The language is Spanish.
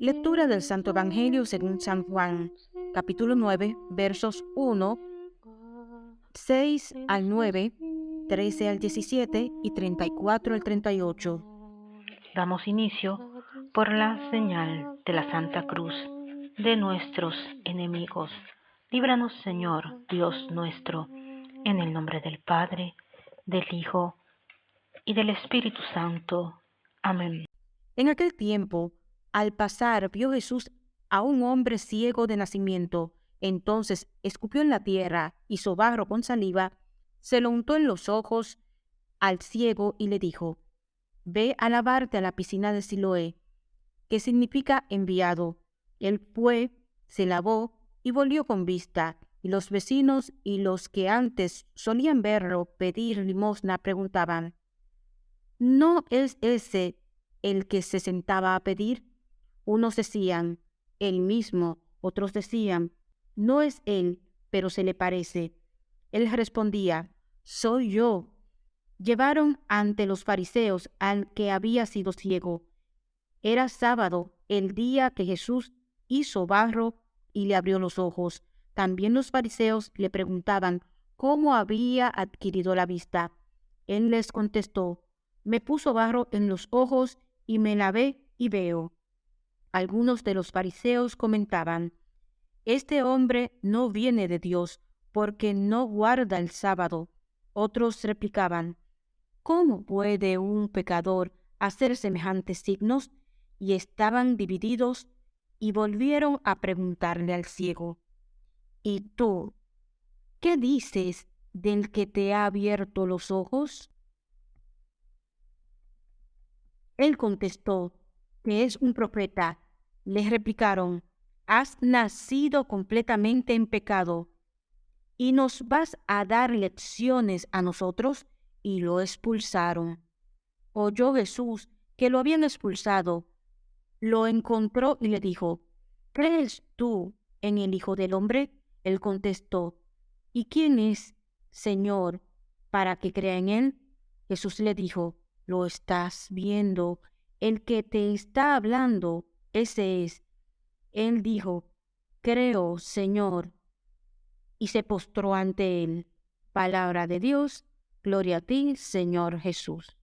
Lectura del Santo Evangelio según San Juan, capítulo 9, versos 1, 6 al 9, 13 al 17 y 34 al 38. Damos inicio por la señal de la Santa Cruz de nuestros enemigos. Líbranos, Señor, Dios nuestro, en el nombre del Padre, del Hijo y del Espíritu Santo. Amén. En aquel tiempo, al pasar, vio Jesús a un hombre ciego de nacimiento. Entonces escupió en la tierra, hizo barro con saliva, se lo untó en los ojos al ciego y le dijo, Ve a lavarte a la piscina de Siloé, que significa enviado. Él fue, se lavó y volvió con vista, y los vecinos y los que antes solían verlo pedir limosna preguntaban, ¿no es ese el que se sentaba a pedir? Unos decían, él mismo, otros decían, no es él, pero se le parece. Él respondía, soy yo. Llevaron ante los fariseos al que había sido ciego. Era sábado, el día que Jesús hizo barro y le abrió los ojos. También los fariseos le preguntaban cómo había adquirido la vista. Él les contestó, me puso barro en los ojos y me lavé y veo. Algunos de los fariseos comentaban, Este hombre no viene de Dios porque no guarda el sábado. Otros replicaban, ¿Cómo puede un pecador hacer semejantes signos? Y estaban divididos y volvieron a preguntarle al ciego, ¿Y tú qué dices del que te ha abierto los ojos? Él contestó que es un profeta. Les replicaron, has nacido completamente en pecado y nos vas a dar lecciones a nosotros y lo expulsaron. Oyó Jesús que lo habían expulsado lo encontró y le dijo, ¿crees tú en el Hijo del Hombre? Él contestó, ¿y quién es, Señor, para que crea en él? Jesús le dijo, lo estás viendo, el que te está hablando, ese es. Él dijo, creo, Señor, y se postró ante él. Palabra de Dios, gloria a ti, Señor Jesús.